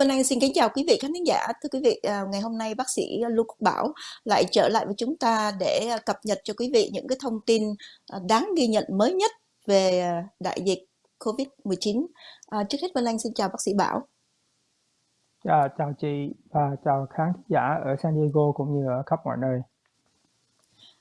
Vân Anh xin kính chào quý vị khán giả. Thưa quý vị, à, ngày hôm nay bác sĩ Lưu Quốc Bảo lại trở lại với chúng ta để à, cập nhật cho quý vị những cái thông tin à, đáng ghi nhận mới nhất về đại dịch COVID-19. À, trước hết Vân Anh xin chào bác sĩ Bảo. À, chào chị và chào khán giả ở San Diego cũng như ở khắp mọi nơi.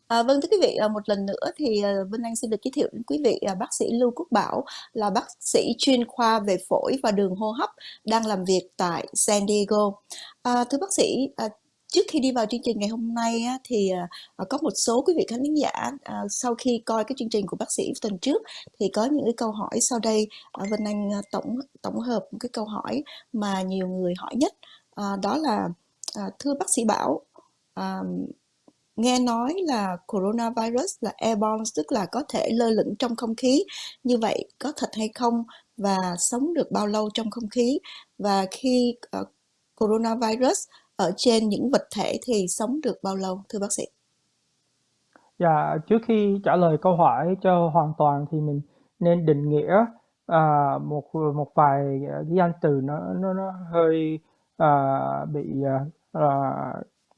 À, vâng thưa quý vị, ờ, một lần nữa thì ờ, Vân Anh xin được giới thiệu đến quý vị bác sĩ Lưu Quốc Bảo là bác sĩ chuyên khoa về phổi và đường hô hấp đang làm việc tại San Diego. À, thưa bác sĩ, à, trước khi đi vào chương trình ngày hôm nay á, thì à, có một số quý vị khán giả à, sau khi coi cái chương trình của bác sĩ tuần trước thì có những cái câu hỏi sau đây à, Vân Anh tổng tổng hợp một cái câu hỏi mà nhiều người hỏi nhất à, đó là à, thưa bác sĩ Bảo à, nghe nói là coronavirus là airborne tức là có thể lơ lửng trong không khí. Như vậy có thật hay không? Và sống được bao lâu trong không khí? Và khi uh, coronavirus ở trên những vật thể thì sống được bao lâu thưa bác sĩ? Dạ, trước khi trả lời câu hỏi cho hoàn toàn thì mình nên định nghĩa à, một một vài cái danh từ nó nó nó hơi à, bị à, à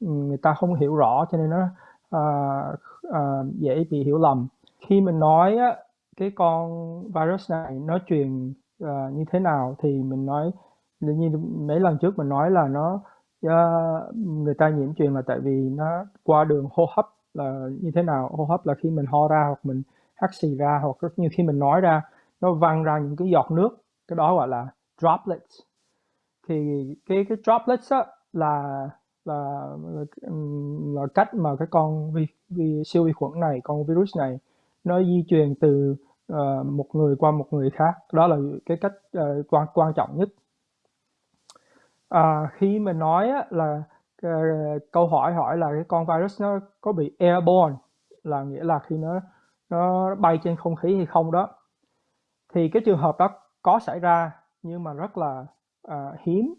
người ta không hiểu rõ cho nên nó uh, uh, dễ bị hiểu lầm. Khi mình nói á, cái con virus này nó truyền uh, như thế nào thì mình nói như mấy lần trước mình nói là nó uh, người ta nhiễm truyền là tại vì nó qua đường hô hấp là như thế nào. Hô hấp là khi mình ho ra hoặc mình hắt xì ra hoặc rất như khi mình nói ra nó văng ra những cái giọt nước cái đó gọi là droplets. Thì cái cái droplets á, là là là, là cách mà cái con vi, vi siêu vi khuẩn này con virus này nó di truyền từ uh, một người qua một người khác. Đó là cái cách uh, quan quan trọng nhất. À, khi mình nói á, là uh, câu hỏi hỏi là cái con virus nó có bị airborne là nghĩa là khi nó nó bay trên không khí hay không đó. Thì cái trường hợp đó có xảy ra nhưng mà rất là uh, hiếm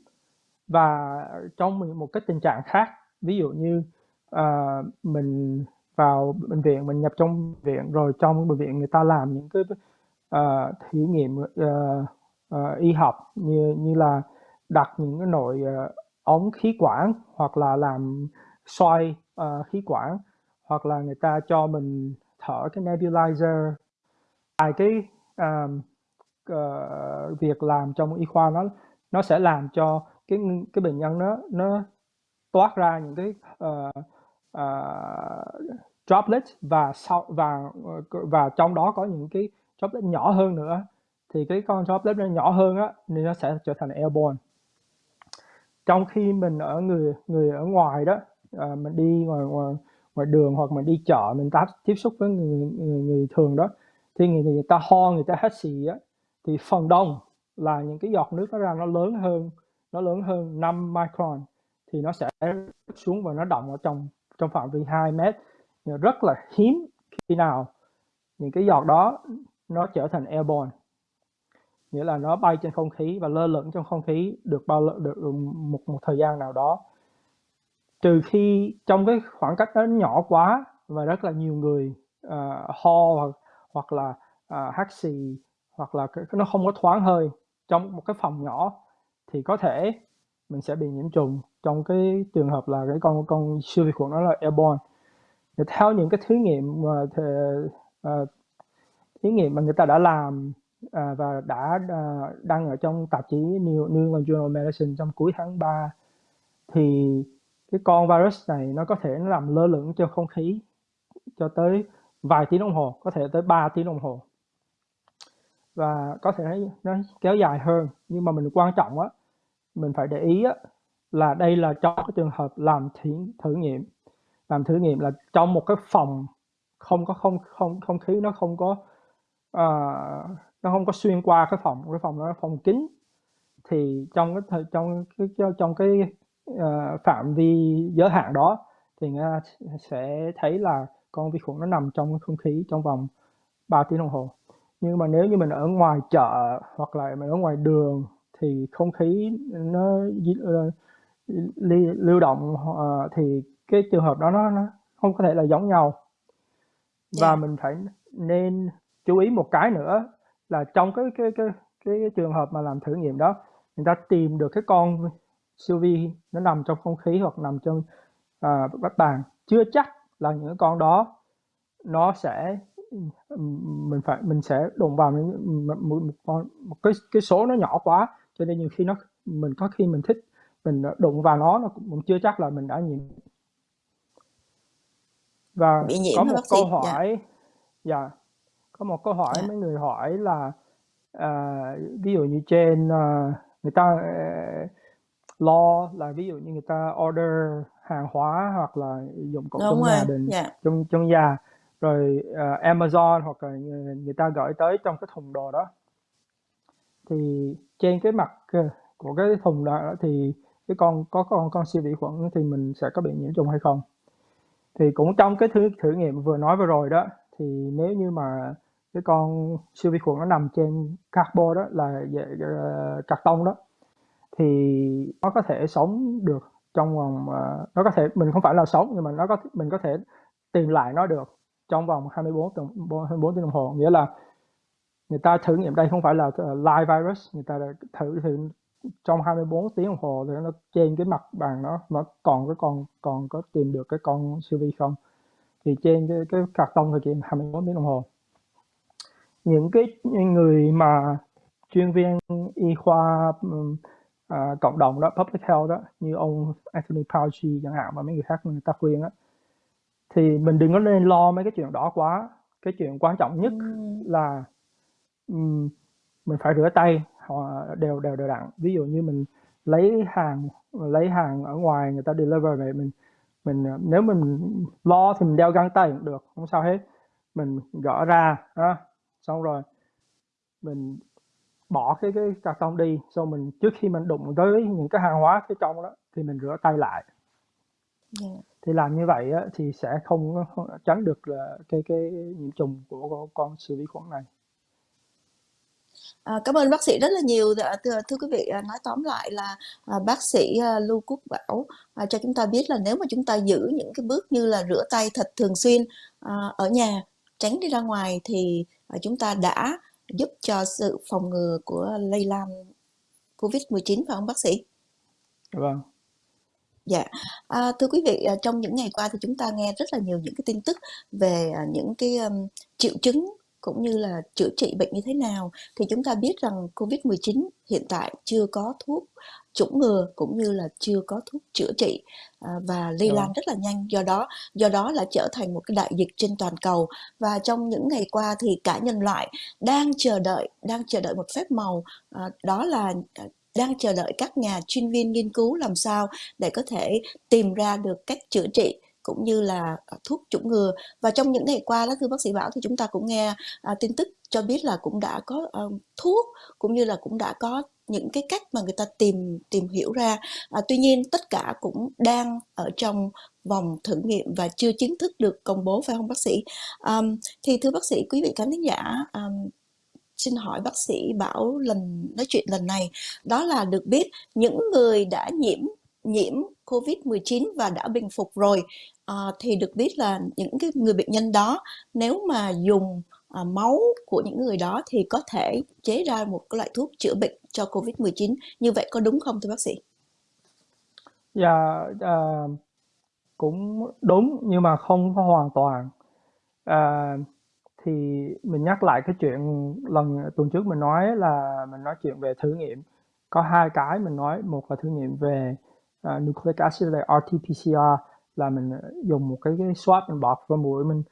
và trong một cái tình trạng khác ví dụ như uh, mình vào bệnh viện mình nhập trong viện rồi trong bệnh viện người ta làm những cái uh, thí nghiệm uh, uh, y học như như là đặt những cái nội uh, ống khí quản hoặc là làm xoay uh, khí quản hoặc là người ta cho mình thở cái nebulizer. Tại cái uh, uh, việc làm trong y khoa nó nó sẽ làm cho cái cái bệnh nhân nó nó toát ra những cái ờ, ờ, uh, uh, droplet và sau và ờ, và trong đó có những cái droplet nhỏ hơn nữa. Thì cái con droplet nó nhỏ hơn á nên nó sẽ trở thành airborne. Trong khi mình ở người người ở ngoài đó uh, mình đi ngoài, ngoài ngoài đường hoặc mình đi chợ mình táp tiếp xúc với người, người, người thường đó thì người, người ta ho người ta hắt xì á thì phần đông là những cái giọt nước nó ra nó lớn hơn nó lớn hơn 5 micron thì nó sẽ xuống và nó động ở trong trong phạm vi 2 mét. Rất là hiếm khi nào những cái giọt đó nó trở thành airborne. Nghĩa là nó bay trên không khí và lơ lửng trong không khí được bao được một một thời gian nào đó. Trừ khi trong cái khoảng cách nó nhỏ quá và rất là nhiều người uh, ho hoặc hoặc là à, uh, hắt xì hoặc là nó không có thoáng hơi trong một cái phòng nhỏ thì có thể mình sẽ bị nhiễm trùng. Trong cái trường hợp là cái con con siêu vi khuẩn đó là airborne. Thì theo những cái thí nghiệm mà thì, uh, à, thí nghiệm mà người ta đã làm uh, và đã uh, đăng ở trong tạp chí New, New England Journal of Medicine trong cuối tháng 3 thì cái con virus này nó có thể nó làm lơ lửng trong không khí cho tới vài tiếng đồng hồ có thể tới 3 tiếng đồng hồ. Và có thể nó kéo dài hơn nhưng mà mình quan trọng á mình phải để ý á, là đây là trong cái trường hợp làm thí thử nghiệm. Làm thử nghiệm là trong một cái phòng không có không không không khí nó không có uh, nó không có xuyên qua cái phòng cái phòng nó là phòng kín. Thì trong cái thời trong cái trong cái uh, phạm vi giới hạn đó thì người ta sẽ thấy là con vi khuẩn nó nằm trong không khí trong vòng 3 tiếng đồng hồ. Nhưng mà nếu như mình ở ngoài chợ hoặc là mình ở ngoài đường thì không khí nó lưu động uh, thì cái trường hợp đó nó, nó không có thể là giống nhau và yeah. mình phải nên chú ý một cái nữa là trong cái cái cái cái, cái trường hợp mà làm thử nghiệm đó người ta tìm được cái con siêu vi nó nằm trong không khí hoặc nằm trong à, bát bàn chưa chắc là những con đó nó sẽ mình phải mình sẽ đụng vào một, một, một, một cái cái số nó nhỏ quá cho nên nhiều khi nó mình có khi mình thích mình đụng vào nó nó cũng chưa chắc là mình đã nhiễm và có một câu dạ. hỏi dạ yeah. có một câu hỏi dạ. mấy người hỏi là uh, ví dụ như trên uh, người ta uh, lo là ví dụ như người ta order hàng hóa hoặc là dụng cụ trong gia đình yeah. trong trong nhà rồi uh, Amazon hoặc là người, người ta gửi tới trong cái thùng đồ đó thì trên cái mặt ờ, của cái thùng đó thì cái con có con con siêu vi khuẩn thì mình sẽ có bị nhiễm trùng hay không? Thì cũng trong cái thử thử nghiệm vừa nói vừa rồi đó thì nếu như mà cái con siêu vi khuẩn nó nằm trên cardboard đó là uh, ờ, cạc tông đó thì nó có thể sống được trong vòng uh, nó có thể mình không phải là sống nhưng mà nó có mình có thể tìm lại nó được trong vòng 24 tuần 24 tiếng đồng hồ. Nghĩa là người ta thử nghiệm đây không phải là live virus người ta thử thử trong 24 tiếng đồng hồ thì nó trên cái mặt bàn nó nó còn cái con còn có tìm được cái con siêu vi không? Thì trên cái cái cạc tông thì chỉ 24 tiếng đồng hồ. Những cái người mà chuyên viên y khoa à, cộng đồng đó public health đó như ông Anthony Fauci chẳng hạn và mấy người khác người ta khuyên á thì mình đừng có nên lo mấy cái chuyện đó quá. Cái chuyện quan trọng nhất là um, mình phải rửa tay họ đều đều đều đặn ví dụ như mình lấy hàng lấy hàng ở ngoài người ta deliver về mình mình nếu mình lo thì mình đeo găng tay cũng được không sao hết mình gỡ ra đó xong rồi mình bỏ cái cái cà tông đi xong mình trước khi mình đụng tới những cái hàng hóa phía trong đó thì mình rửa tay lại yeah. Dạ. thì làm như vậy á, thì sẽ không, không tránh được là cái cái nhiễm trùng của con siêu vi khuẩn này À, cảm ơn bác sĩ rất là nhiều dạ, thưa, thưa quý vị à, nói tóm lại là à, bác sĩ à, Lưu Quốc Bảo à, cho chúng ta biết là nếu mà chúng ta giữ những cái bước như là rửa tay thật thường xuyên à, ở nhà tránh đi ra ngoài thì à, chúng ta đã giúp cho sự phòng ngừa của lây lan Covid-19 phải không bác sĩ? Vâng. Dạ, à, thưa quý vị, à, trong những ngày qua thì chúng ta nghe rất là nhiều những cái tin tức về à, những cái um, triệu chứng cũng như là chữa trị bệnh như thế nào thì chúng ta biết rằng Covid-19 hiện tại chưa có thuốc chủng ngừa cũng như là chưa có thuốc chữa trị à, và lây lan rất là nhanh. Do đó do đó là trở thành một cái đại dịch trên toàn cầu. Và trong những ngày qua thì cả nhân loại đang chờ đợi đang chờ đợi một phép màu à, đó là à, đang chờ đợi các nhà chuyên viên nghiên cứu làm sao để có thể tìm ra được cách chữa trị cũng như là ờ, thuốc chủng ngừa. Và trong những ngày qua đó thưa bác sĩ bảo thì chúng ta cũng nghe à, tin tức cho biết là cũng đã có à, thuốc cũng như là cũng đã có những cái cách mà người ta tìm tìm hiểu ra. À, tuy nhiên tất cả cũng đang ở trong vòng thử nghiệm và chưa chính thức được công bố phải không bác sĩ? À, thì thưa bác sĩ quý vị khán thính giả à, xin hỏi bác sĩ bảo lần nói chuyện lần này. Đó là được biết những người đã nhiễm nhiễm COVID-19 và đã bình phục rồi à, thì được biết là những cái người bệnh nhân đó nếu mà dùng à, máu của những người đó thì có thể chế ra một cái loại thuốc chữa bệnh cho COVID-19 như vậy có đúng không thưa bác sĩ? Dạ à, cũng đúng nhưng mà không hoàn toàn. À, thì mình nhắc lại cái chuyện lần tuần trước mình nói là mình nói chuyện về thử nghiệm. Có hai cái mình nói một là thử nghiệm về uh, nucleic acid là RT-PCR là mình dùng một cái, cái swab mình bọt vào mũi mình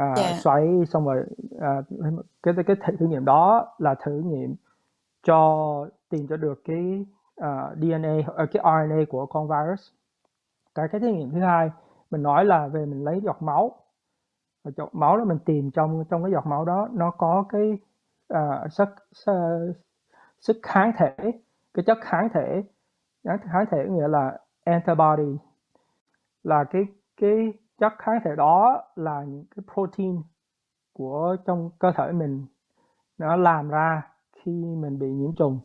uh, yeah. xoáy xong rồi uh, cái cái thử nghiệm đó là thử nghiệm cho tìm cho được cái uh, DNA uh, cái RNA của con virus. Cái cái thử nghiệm thứ hai mình nói là về mình lấy giọt máu. Và giọt máu đó mình tìm trong trong cái giọt máu đó nó có cái uh, sức, sức sức kháng thể cái chất kháng thể kháng thể nghĩa là antibody là cái cái chất kháng thể đó là những cái protein của trong cơ thể mình. Nó làm ra khi mình bị nhiễm trùng.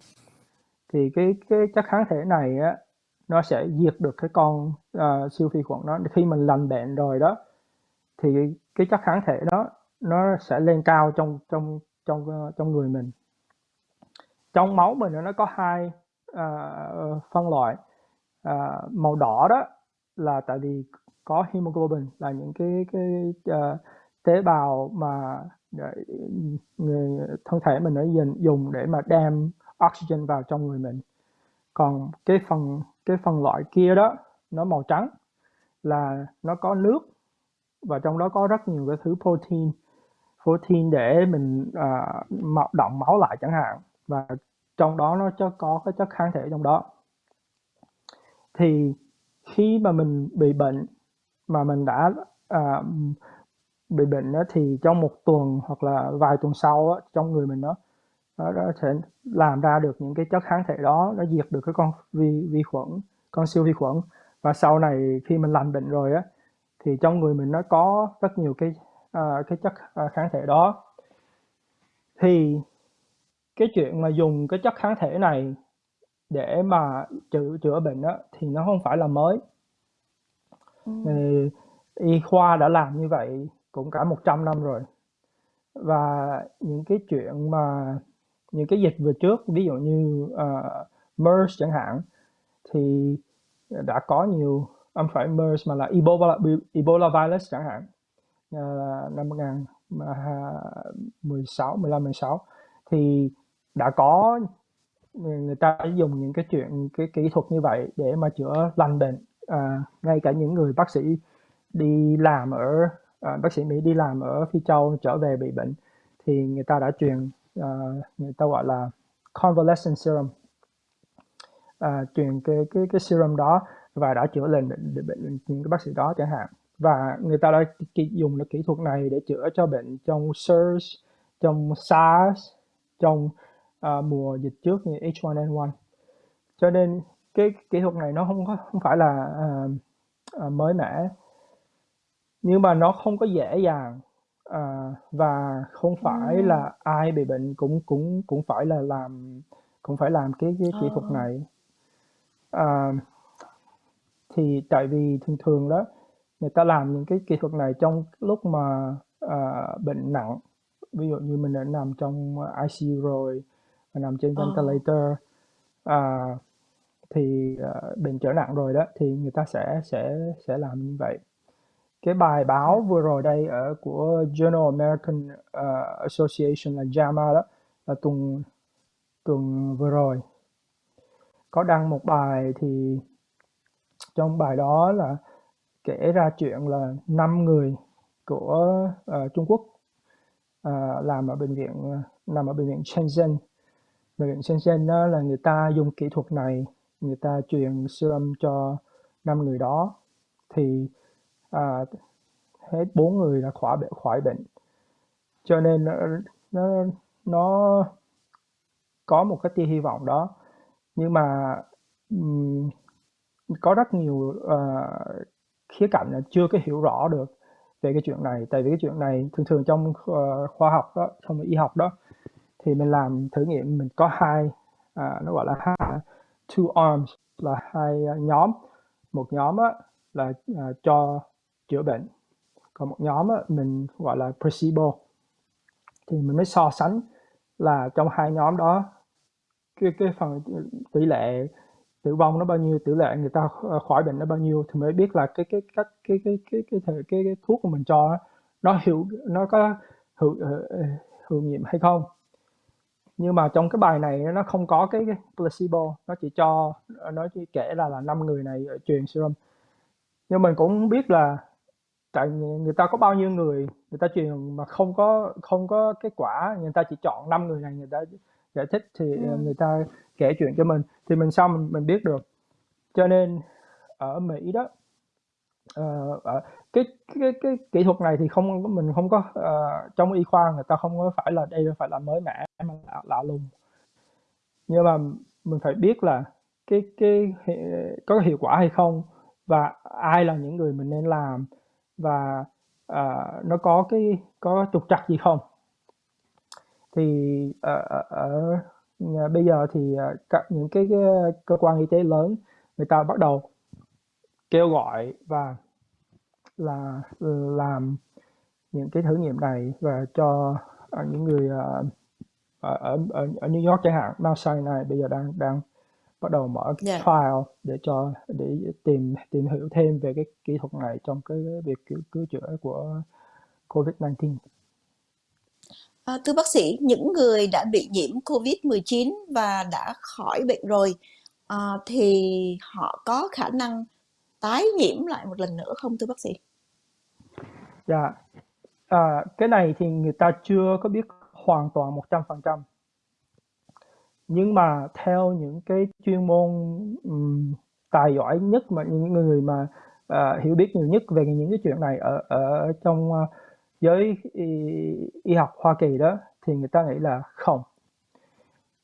Thì cái cái chất kháng thể này á nó sẽ diệt được cái con uh, siêu vi khuẩn đó. Khi mình lành bệnh rồi đó thì cái chất kháng thể đó nó sẽ lên cao trong trong trong ờ, trong người mình. Trong máu mình nó có hai uh, phân loại. Uh, màu đỏ đó là tại vì có hemoglobin là những cái cái uh, tế bào mà người thân thể mình đã dùng để mà đem oxygen vào trong người mình. Còn cái phần cái phần loại kia đó nó màu trắng là nó có nước và trong đó có rất nhiều cái thứ protein protein để mình uh, động máu lại chẳng hạn và trong đó nó cho có cái chất kháng thể trong đó. Thì khi mà mình bị bệnh mà mình đã à, bị bệnh đó, thì trong một tuần hoặc là vài tuần sau đó, trong người mình nó nó, nó sẽ làm ra được những cái chất kháng thể đó nó diệt được cái con vi vi khuẩn con siêu vi khuẩn. Và sau này khi mình lành bệnh rồi á thì trong người mình nó có rất nhiều cái à, cái chất à, kháng thể đó. Thì cái chuyện mà dùng cái chất kháng thể này để mà chữa chữa bệnh đó, thì nó không phải là mới. Ừ. thì y khoa đã làm như vậy cũng cả 100 năm rồi. Và những cái chuyện mà những cái dịch vừa trước ví dụ như uh, MERS chẳng hạn thì đã có nhiều không phải MERS mà là Ebola Ebola virus chẳng hạn. Uh, năm 2016 15 16 thì đã có người ta dùng những cái chuyện cái kỹ thuật như vậy để mà chữa lành bệnh. À, ngay cả những người bác sĩ đi làm ở à, bác sĩ Mỹ đi làm ở Phi Châu trở về bị bệnh thì người ta đã truyền à, người ta gọi là convalescent serum. À, truyền cái cái cái serum đó và đã chữa lành bệnh, bệnh những cái bác sĩ đó chẳng hạn. Và người ta đã dùng cái kỹ thuật này để chữa cho bệnh trong SARS trong SARS trong uh, mùa dịch trước như H1N1 cho nên cái kỹ thuật này nó không có không phải là uh, uh, mới mẻ nhưng mà nó không có dễ dàng à, và không phải ừ. là ai bị bệnh cũng cũng cũng phải là làm cũng phải làm cái cái kỹ thuật này. À, thì tại vì thường thường đó người ta làm những cái kỹ thuật này trong lúc mà à, bệnh nặng. Ví dụ như mình đã nằm trong ICU rồi và nằm trên ờ. ventilator à, thì uh, bệnh trở nặng rồi đó thì người ta sẽ sẽ sẽ làm như vậy. Cái bài báo vừa rồi đây ở của Journal American uh, Association là JAMA đó là tuần tuần vừa rồi. Có đăng một bài thì trong bài đó là kể ra chuyện là năm người của uh, Trung Quốc uh, làm ở bệnh viện uh, nằm ở bệnh viện Shenzhen bệnh viện Shenzhen đó là người ta dùng kỹ thuật này người ta truyền serum cho năm người đó. Thì à, hết bốn người đã khỏi bệnh khỏi bệnh. Cho nên nó, nó nó có một cái tia hy vọng đó. Nhưng mà um, có rất nhiều uh, khía cạnh là chưa có hiểu rõ được về cái chuyện này. Tại vì cái chuyện này thường thường trong uh, khoa học đó trong y học đó thì mình làm thử nghiệm mình có hai à, nó gọi là hai two arms là hai à, nhóm. Một nhóm á, là à, cho chữa bệnh còn một nhóm á, mình gọi là placebo. Thì mình mới so sánh là trong hai nhóm đó cái cái phần tỷ lệ tử vong nó bao nhiêu tỷ lệ người ta ờ, khỏi bệnh nó bao nhiêu thì mới biết là cái cái cách cái cái cái cái cái, cái, cái thuốc của mình cho nó hiệu nó có hữu ờ, ờ, hữu nghiệm hay không nhưng mà trong cái bài này nó không có cái, cái placebo nó chỉ cho nó chỉ kể là là năm người này truyền serum. Nhưng mình cũng biết là tại người ta có bao nhiêu người người ta truyền mà không có không có kết quả người ta chỉ chọn năm người này người ta giải thích thì ừ. người ta kể chuyện cho mình. Thì mình sao mình, mình biết được. Cho nên ở Mỹ đó uh, cái, cái cái kỹ thuật này thì không mình không có uh, trong y khoa người ta không có phải là đây phải là mới mẻ mà lạ, lạ lùng. Nhưng mà mình phải biết là cái cái có hiệu quả hay không và ai là những người mình nên làm và uh, nó có cái có trục trặc gì không. Thì ở, ở, bây giờ thì uh, các những cái, cái cơ quan y tế lớn người ta bắt đầu kêu gọi và là làm những cái thử nghiệm này và cho uh, những người uh, ở, ở ở New York chẳng hạn Mount Sinai bây giờ đang đang bắt đầu mở cái Dạ. trial để cho để tìm tìm hiểu thêm về cái kỹ thuật này trong cái việc cứu, cứu chữa của COVID-19. À, thưa bác sĩ, những người đã bị nhiễm COVID-19 và đã khỏi bệnh rồi à, thì họ có khả năng tái nhiễm lại một lần nữa không thưa bác sĩ? Dạ, à, cái này thì người ta chưa có biết hoàn toàn 100%. Nhưng mà theo những cái chuyên môn um, tài giỏi nhất mà những người mà uh, hiểu biết nhiều nhất về những cái chuyện này ở ở trong uh, giới y, y học Hoa Kỳ đó thì người ta nghĩ là không.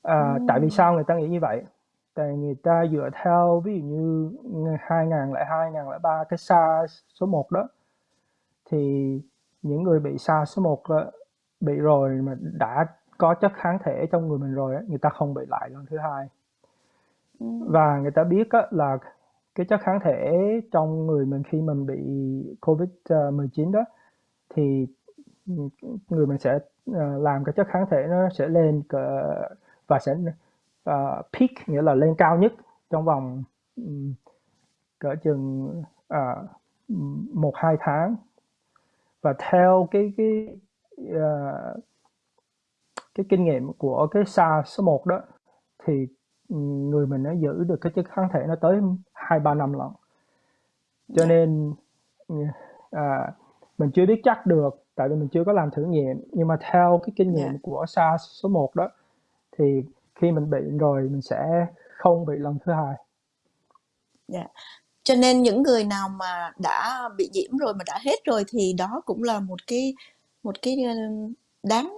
À, Ừ. tại vì sao người ta nghĩ như vậy? Tại người ta dựa theo ví dụ như 2002, 2003 cái SARS số 1 đó thì những người bị SARS số 1 đó, bị rồi mà đã có chất kháng thể trong người mình rồi người ta không bị lại lần thứ hai Ừ. và người ta biết á, là cái chất kháng thể trong người mình khi mình bị covid 19 đó thì người mình sẽ ờ, làm cái chất kháng thể nó sẽ lên và sẽ uh, peak nghĩa là lên cao nhất trong vòng um, cỡ chừng uh, một hai tháng và theo cái cái uh, cái kinh nghiệm của cái SARS số 1 đó thì người mình nó giữ được cái chất kháng thể nó tới hai ba năm lần cho Dạ. nên à, mình chưa biết chắc được tại vì mình chưa có làm thử nghiệm nhưng mà theo cái kinh nghiệm Dạ. của SARS số 1 đó thì khi mình bị rồi mình sẽ không bị lần thứ hai Dạ. Cho nên những người nào mà đã bị nhiễm rồi mà đã hết rồi thì đó cũng là một cái một cái ờ, đáng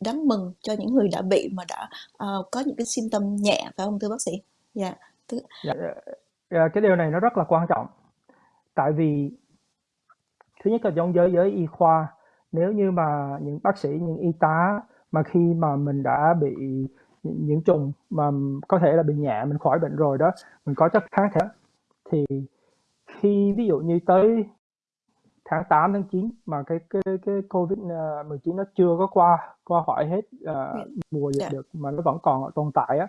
đáng mừng cho những người đã bị mà đã uh, có những cái symptom nhẹ phải không thưa bác sĩ? Dạ. Thứ... dạ, dạ, cái điều này nó rất là quan trọng tại vì thứ nhất là trong giới giới y khoa nếu như mà những bác sĩ những y tá mà khi mà mình đã bị những trùng mà có thể là bị nhẹ mình khỏi bệnh rồi đó mình có chất kháng thể. Thì khi ví dụ như tới tháng 8 tháng 9 mà cái cái cái covid 19 nó chưa có qua qua khỏi hết uh, mùa dịch yeah. được mà nó vẫn còn tồn tại á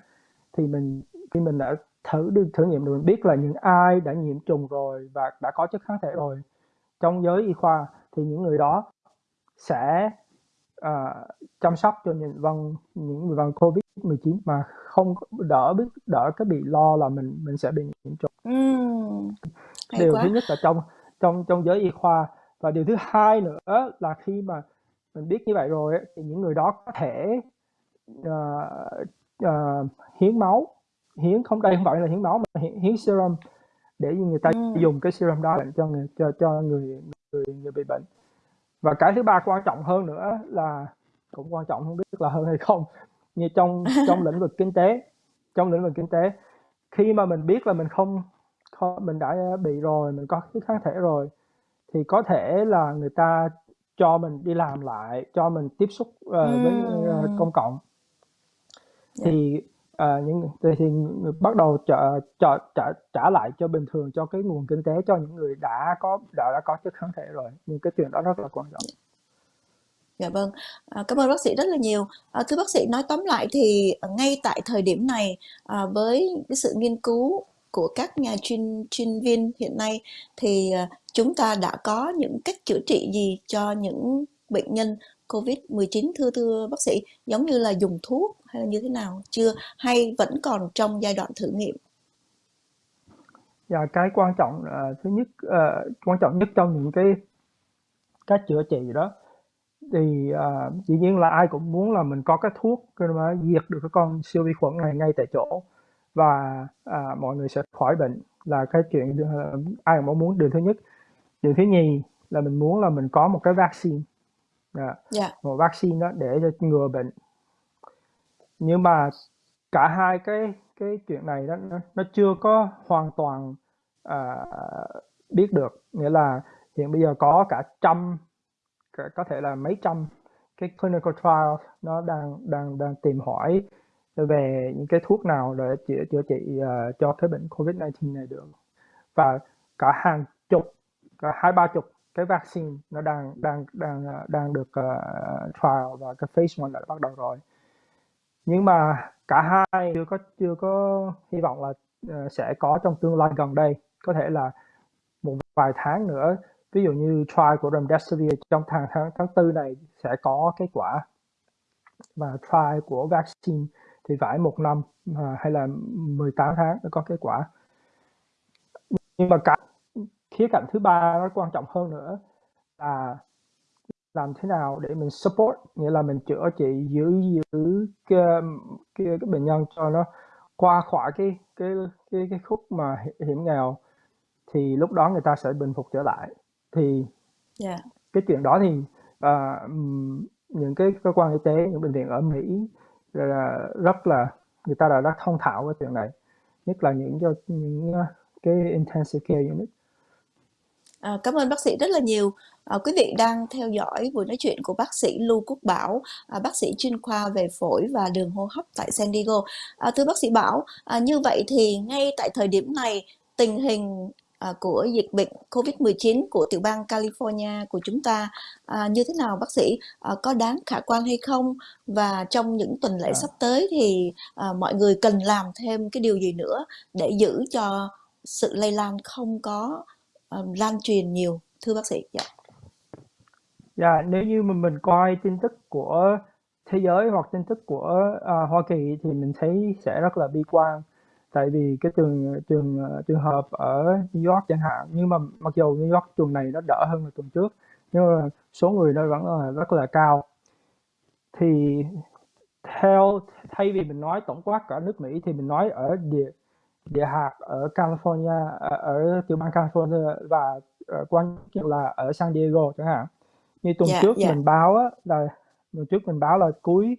thì mình khi mình đã thử được thử nghiệm được mình biết là những ai đã nhiễm trùng rồi và đã có chất kháng thể rồi trong giới y khoa thì những người đó sẽ uh, chăm sóc cho những vâng những người vâng covid 19 mà không đỡ biết đỡ cái bị lo là mình mình sẽ bị nhiễm trùng uhm, điều quá. thứ nhất là trong trong trong giới y khoa và điều thứ hai nữa là khi mà mình biết như vậy rồi thì những người đó có thể uh, uh, hiến máu hiến không đây không phải là hiến máu mà hiến, hiến serum để người ta ừ. dùng cái serum đó cho người cho cho người người người bị bệnh và cái thứ ba quan trọng hơn nữa là cũng quan trọng không biết là hơn hay không như trong trong lĩnh vực kinh tế trong lĩnh vực kinh tế. Khi mà mình biết là mình không, không mình đã bị rồi mình có cái kháng thể rồi thì có thể là người ta cho mình đi làm lại cho mình tiếp xúc uh, với uh, công cộng. Yeah. thì uh, những thì, thì bắt đầu trả, trả trả trả lại cho bình thường cho cái nguồn kinh tế cho những người đã có đã đã có chất kháng thể rồi. Nhưng cái chuyện đó rất là quan trọng Dạ vâng, à, cảm ơn bác sĩ rất là nhiều. À, thưa bác sĩ nói tóm lại thì ngay tại thời điểm này à, với cái sự nghiên cứu của các nhà chuyên chuyên viên hiện nay thì à, chúng ta đã có những cách chữa trị gì cho những bệnh nhân COVID-19 thưa thưa bác sĩ giống như là dùng thuốc hay là như thế nào chưa hay vẫn còn trong giai đoạn thử nghiệm? Dạ cái quan trọng uh, thứ nhất uh, quan trọng nhất trong những cái cách chữa trị đó thì uh, dĩ nhiên là ai cũng muốn là mình có cái thuốc mà diệt được cái con siêu vi khuẩn này ngay tại chỗ. Và uh, mọi người sẽ khỏi bệnh là cái chuyện uh, ai cũng muốn. Điều thứ nhất điều thứ nhì là mình muốn là mình có một cái vaccine. Yeah. Yeah. một vaccine đó để cho ngừa bệnh. Nhưng mà cả hai cái cái chuyện này đó nó, nó chưa có hoàn toàn uh, biết được. Nghĩa là hiện bây giờ có cả trăm có thể là mấy trăm cái clinical trial nó đang đang đang tìm hỏi về những cái thuốc nào để chữa chữa trị uh, cho cái bệnh COVID-19 này được. Và cả hàng chục cả hai ba chục cái vaccine nó đang đang đang ờ, đang được uh, trial và cái phase one đã bắt đầu rồi. Nhưng mà cả hai chưa có chưa có hy vọng là uh, sẽ có trong tương lai gần đây. Có thể là một vài tháng nữa ví dụ như trial của remdesivir trong tháng tháng tháng tư này sẽ có kết quả. Và trial của vaccine thì phải một năm à, hay là 18 tháng mới có kết quả. Nhưng mà cả khía cạnh thứ ba nó quan trọng hơn nữa là làm thế nào để mình support nghĩa là mình chữa trị giữ giữ cái, cái, cái bệnh nhân cho nó qua khỏi cái cái cái cái khúc mà hiểm nghèo thì lúc đó người ta sẽ bình phục trở lại thì yeah. cái chuyện đó thì uh, những cái cơ quan y tế những bệnh viện ở Mỹ là rất là người ta đã rất thông thạo cái chuyện này nhất là những cho những cái intensive care unit À, cảm ơn bác sĩ rất là nhiều. À, quý vị đang theo dõi buổi nói chuyện của bác sĩ Lưu Quốc Bảo, à, bác sĩ chuyên khoa về phổi và đường hô hấp tại San Diego. À, thưa bác sĩ Bảo, à, như vậy thì ngay tại thời điểm này tình hình à, của dịch bệnh COVID-19 của tiểu bang California của chúng ta à, như thế nào bác sĩ? À, có đáng khả quan hay không? Và trong những tuần lễ à. sắp tới thì à, mọi người cần làm thêm cái điều gì nữa để giữ cho sự lây lan không có um, lan truyền nhiều thưa bác sĩ? Dạ. Dạ nếu như mà mình coi tin tức của thế giới hoặc tin tức của uh, Hoa Kỳ thì mình thấy sẽ rất là bi quan tại vì cái trường trường trường hợp ở New York chẳng hạn nhưng mà mặc dù New York tuần này nó đỡ hơn là tuần trước nhưng mà số người nó vẫn là rất là cao thì theo thay vì mình nói tổng quát cả nước Mỹ thì mình nói ở địa địa hạt ở California ở, ở tiểu bang California và uh, quan trọng là ở San Diego chẳng hạn như tuần yeah, trước yeah. mình báo á, là tuần trước mình báo là cuối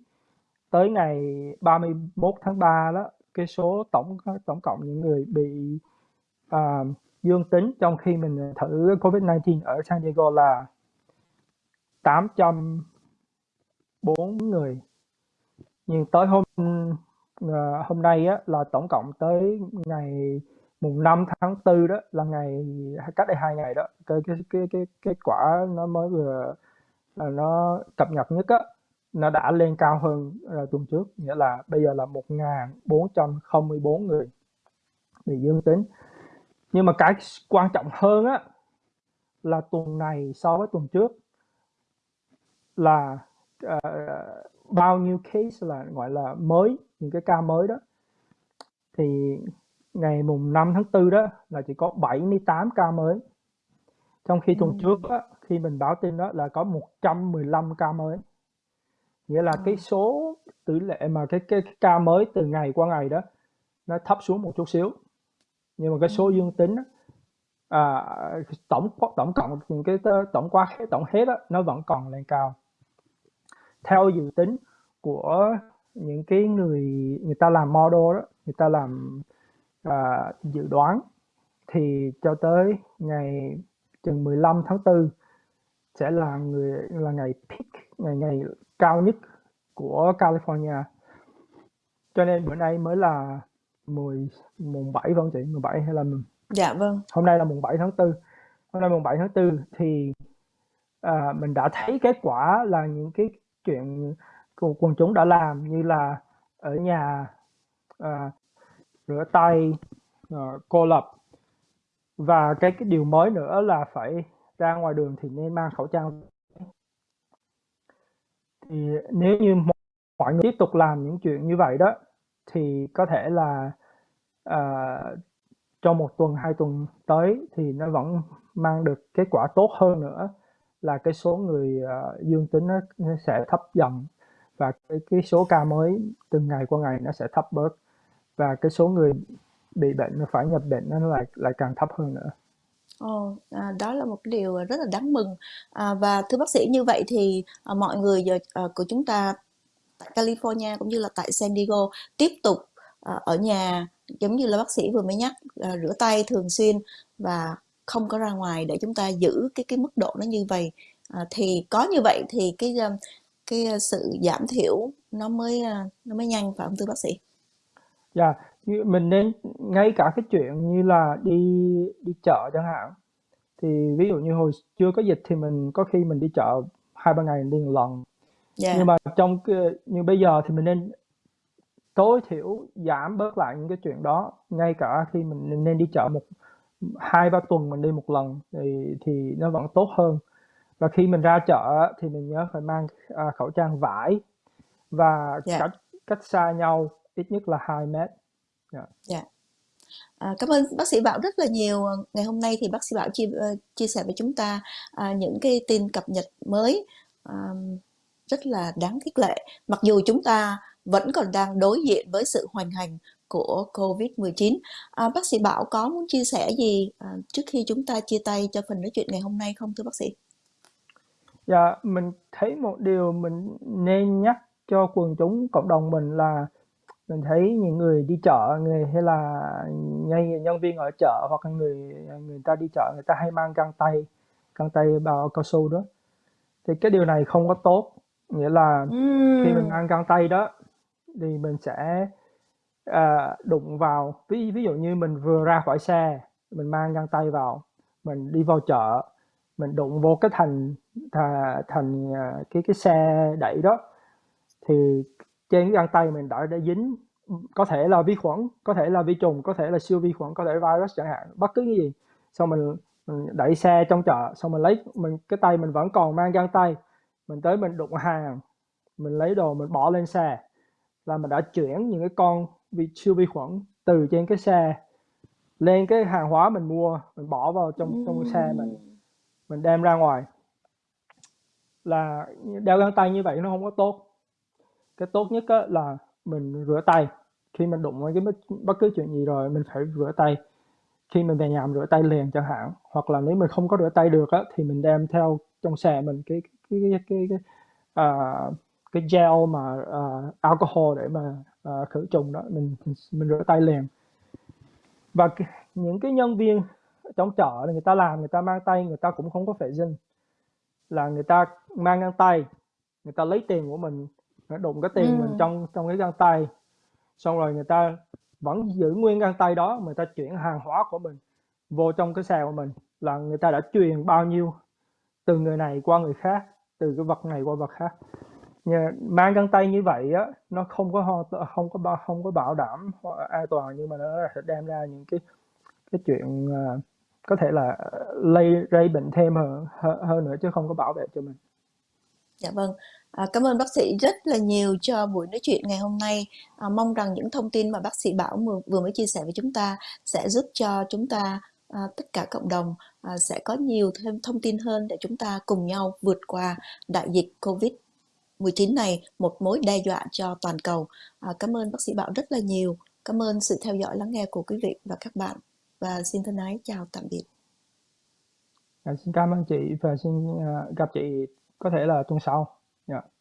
tới ngày 31 tháng 3 đó cái số tổng tổng cộng những người bị uh, dương tính trong khi mình thử COVID-19 ở San Diego là 804 người. Nhưng tới hôm uh, hôm nay á, là tổng cộng tới ngày mùng 5 tháng 4 đó là ngày cách đây hai ngày đó cái cái cái cái kết quả nó mới vừa là nó cập nhật nhất á nó đã lên cao hơn uh, tuần trước nghĩa là bây giờ là 1.404 người bị dương tính. Nhưng mà cái quan trọng hơn á là tuần này so với tuần trước là uh, bao nhiêu case là gọi là mới những cái ca mới đó. Thì ngày mùng 5 tháng 4 đó là chỉ có 78 ca mới. Trong khi tuần ừ. trước á, khi mình báo tin đó là có 115 ca mới nghĩa là cái số tỷ lệ mà cái, cái, cái ca mới từ ngày qua ngày đó nó thấp xuống một chút xíu. Nhưng mà cái số dương tính đó, à, tổng tổng cộng những cái tổng qua tổng hết đó, nó vẫn còn lên cao. Theo dự tính của những cái người người ta làm model đó người ta làm à, dự đoán thì cho tới ngày chừng 15 tháng 4 sẽ là người là ngày peak ngày ngày cao nhất của California. Cho nên bữa nay mới là 10 mùng 7 vâng chị? 17 hay là dạ vâng. Hôm nay là mùng 7 tháng 4 hôm nay mùng 7 tháng 4 thì à, mình đã thấy kết quả là những cái chuyện quần chúng đã làm như là ở nhà à, rửa tay à, cô lập. Và cái cái điều mới nữa là phải ra ngoài đường thì nên mang khẩu trang thì nếu như mọi người tiếp tục làm những chuyện như vậy đó thì có thể là uh, trong một tuần hai tuần tới thì nó vẫn mang được kết quả tốt hơn nữa là cái số người uh, dương tính nó, nó sẽ thấp dần và cái cái số ca mới từng ngày qua ngày nó sẽ thấp bớt và cái số người bị bệnh nó phải nhập bệnh nó lại lại càng thấp hơn nữa. Ồ, à, đó là một cái điều rất là đáng mừng à, và thưa bác sĩ như vậy thì à, mọi người giờ à, của chúng ta tại California cũng như là tại San Diego tiếp tục à, ở nhà giống như là bác sĩ vừa mới nhắc à, rửa tay thường xuyên và không có ra ngoài để chúng ta giữ cái cái mức độ nó như vậy à, thì có như vậy thì cái à, cái à, sự giảm thiểu nó mới à, nó mới nhanh phải không thưa bác sĩ? Dạ, yeah, mình nên ngay cả cái chuyện như là đi đi chợ chẳng hạn thì ví dụ như hồi chưa có dịch thì mình có khi mình đi chợ hai ba ngày đi một lần yeah. nhưng mà trong như bây giờ thì mình nên tối thiểu giảm bớt lại những cái chuyện đó ngay cả khi mình nên đi chợ một hai ba tuần mình đi một lần thì thì nó vẫn tốt hơn và khi mình ra chợ thì mình nhớ phải mang à, khẩu trang vải và Dạ. cách cách xa nhau ít nhất là 2 mét. Dạ. Dạ. À, cảm ơn bác sĩ Bảo rất là nhiều. Ngày hôm nay thì bác sĩ Bảo chia ờ, chia sẻ với chúng ta à, những cái tin cập nhật mới à, rất là đáng khích lệ. Mặc dù chúng ta vẫn còn đang đối diện với sự hoành hành của Covid-19. À, bác sĩ Bảo có muốn chia sẻ gì à, trước khi chúng ta chia tay cho phần nói chuyện ngày hôm nay không thưa bác sĩ? Dạ, mình thấy một điều mình nên nhắc cho quần chúng cộng đồng mình là mình thấy những người đi chợ người hay là ngay nhân viên ở chợ hoặc là người người ta đi chợ người ta hay mang găng tay găng tay bao cao su đó. Thì cái điều này không có tốt nghĩa là khi mình mang găng tay đó thì mình sẽ à, đụng vào ví ví dụ như mình vừa ra khỏi xe mình mang găng tay vào mình đi vào chợ mình đụng vô cái thành thà, thành à, cái cái xe đẩy đó thì trên cái găng tay mình đã đã dính có thể là vi khuẩn có thể là vi trùng có thể là siêu vi khuẩn có thể virus chẳng hạn bất cứ cái gì. Xong mình, mình đẩy xe trong chợ xong mình lấy mình cái tay mình vẫn còn mang găng tay. Mình tới mình đụng hàng mình lấy đồ mình bỏ lên xe là mình đã chuyển những cái con vi siêu vi khuẩn từ trên cái xe lên cái hàng hóa mình mua mình bỏ vào trong trong xe mình mình đem ra ngoài. Là đeo găng tay như vậy nó không có tốt cái tốt nhất là mình rửa tay. Khi mình đụng với cái bất, bất cứ chuyện gì rồi mình phải rửa tay. Khi mình về nhà mình rửa tay liền chẳng hạn. Hoặc là nếu mình không có rửa tay được á, thì mình đem theo trong xe mình cái cái cái cái, cái, uh, cái gel mà uh, alcohol để mà uh, khử trùng đó mình, mình rửa tay liền. Và những cái nhân viên trong chợ người ta làm người ta mang tay người ta cũng không có vệ sinh là người ta mang găng tay người ta lấy tiền của mình nó đụng cái tiền ừ. mình trong trong cái găng tay xong rồi người ta vẫn giữ nguyên găng tay đó người ta chuyển hàng hóa của mình vô trong cái xe của mình là người ta đã truyền bao nhiêu từ người này qua người khác từ cái vật này qua vật khác Nhà, mang găng tay như vậy á nó không có không có không có bảo đảm an toàn nhưng mà nó sẽ đem ra những cái cái chuyện uh, có thể là lây gây bệnh thêm hơn hơn nữa chứ không có bảo vệ cho mình. Dạ vâng. À, cảm ơn bác sĩ rất là nhiều cho buổi nói chuyện ngày hôm nay. À, mong rằng những thông tin mà bác sĩ Bảo vừa mới chia sẻ với chúng ta sẽ giúp cho chúng ta à, tất cả cộng đồng à, sẽ có nhiều thêm thông tin hơn để chúng ta cùng nhau vượt qua đại dịch Covid 19 này một mối đe dọa cho toàn cầu. À, cảm ơn bác sĩ Bảo rất là nhiều. Cảm ơn sự theo dõi lắng nghe của quý vị và các bạn và xin thân ái chào tạm biệt. À, xin cảm ơn chị và xin uh, gặp chị có thể là tuần sau. Yeah.